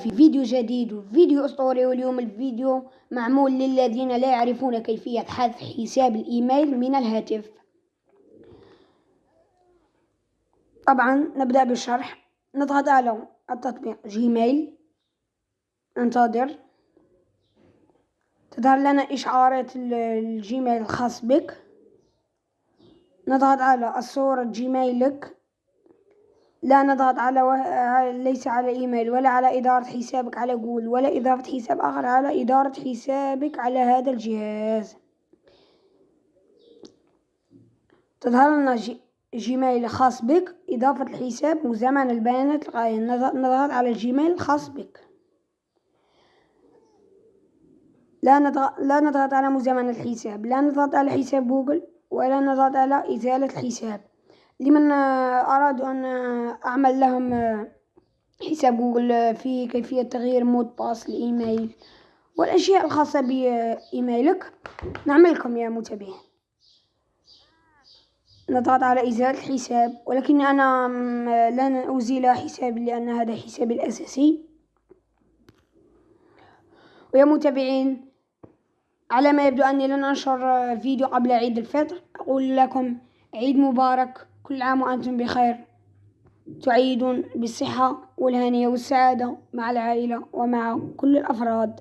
في فيديو جديد وفيديو أسطوري واليوم الفيديو معمول للذين لا يعرفون كيفية حذف حساب الإيميل من الهاتف. طبعا نبدأ بالشرح. نضغط على التطبيق جيميل. ننتظر. تظهر لنا إشعارات الجيميل الخاص بك. نضغط على الصورة جيميلك. لا نضغط على ليس على إيميل ولا على إدارة حسابك على جوجل ولا إضافة حساب آخر على إدارة حسابك على هذا الجهاز. تظهر لنا جيميل خاص بك إضافة الحساب ومزامنة البيانات الغاية. نضغط على الجيميل الخاص بك. لا نضغط لا نضغط على مزامنة الحساب لا نضغط على حساب جوجل ولا نضغط على إزالة الحساب. لمن أرادوا أن أعمل لهم حساب جوجل في كيفية تغيير mot de passe الإيميل والأشياء الخاصة بإيميلك. نعملكم يا متابعين نضغط على إزالة الحساب ولكن أنا لن أزيل حسابي لأن هذا حسابي الأساسي. ويا متابعين على ما يبدو أني لن أنشر فيديو قبل عيد الفطر. أقول لكم عيد مبارك. كل عام وأنتم بخير. تعيدون بالصحة والهنية والسعادة مع العائلة ومع كل الأفراد.